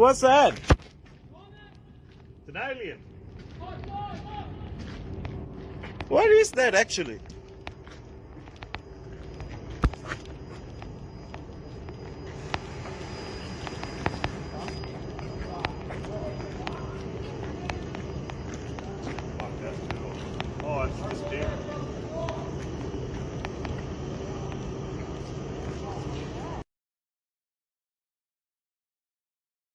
What's that? It's an alien. What is that actually? Oh, it's just deer.